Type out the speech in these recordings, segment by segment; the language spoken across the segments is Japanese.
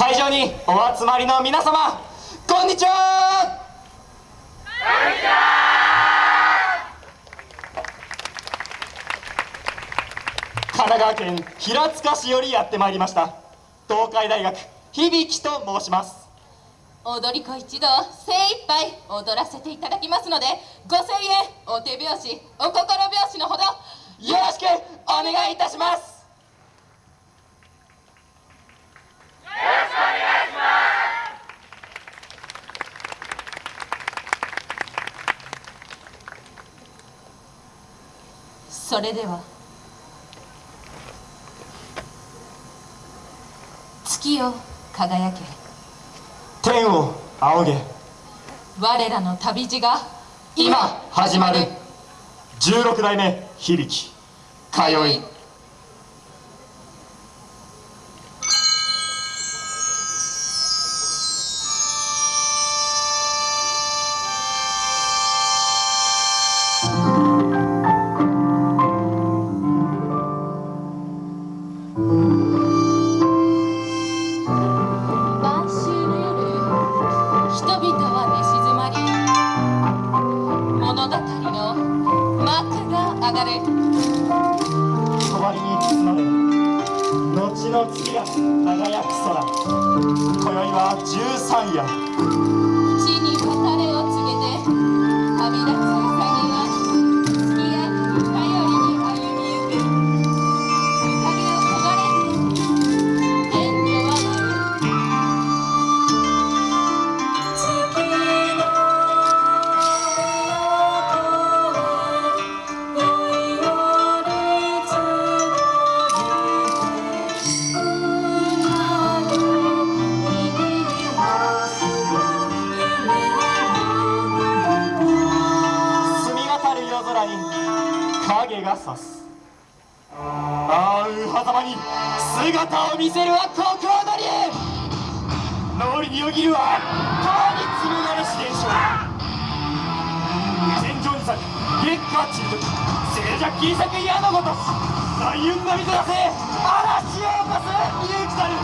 会場にお集まりの皆様こんにちは。こんにちは神奈川県平塚市よりやってまいりました東海大学響と申します。踊り子一同精一杯踊らせていただきますのでご声援お手拍子お心拍子のほどよろしくお願いいたします。それでは。月を輝け。天を仰げ。我らの旅路が今始まる。16代目響。通いの月が輝く空。今宵は十三夜。地に語れ影が差す。ああうはざまに姿を見せるはここり脳裏によぎるは川に紡がれし現象。天井に咲く月下中毒静寂切り裂く矢のごと大雲の水がせ嵐を起こす勇気たる。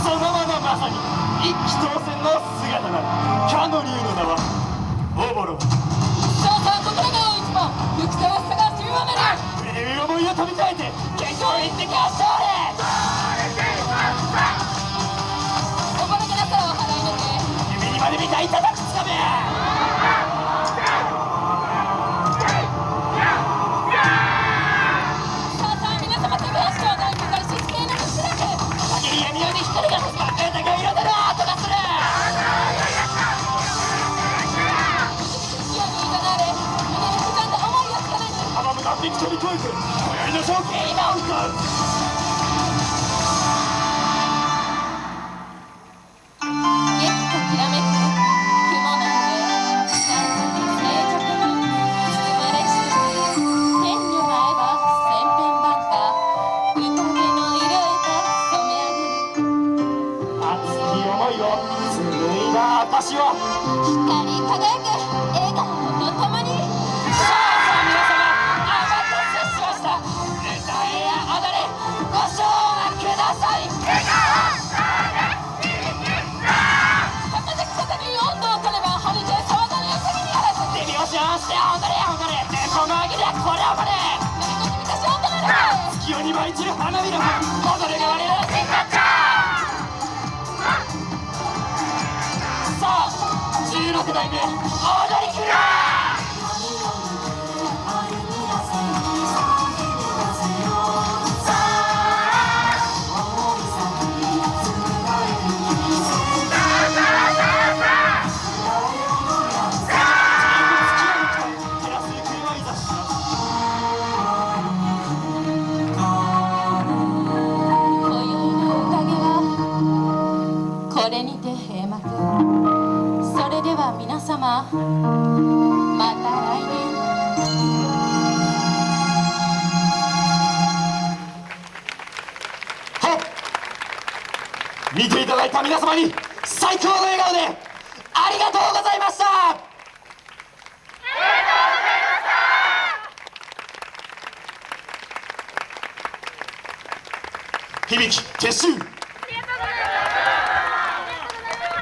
そのまままさに一気当選の姿ましょうおばらけなさを払いのけ夢にまで見たいただ飛び越えて今宵の勝負今打つ私は光り輝く笑顔。しよし踊れ踊れでこの上げでこれをこれ何か君たち踊れ月夜に舞い散る花びらも踊れが我らの真骨頂16代目踊り閉幕。それでは皆様また来年。見ていただいた皆様に最高の笑顔でありがとうございました。響き撤収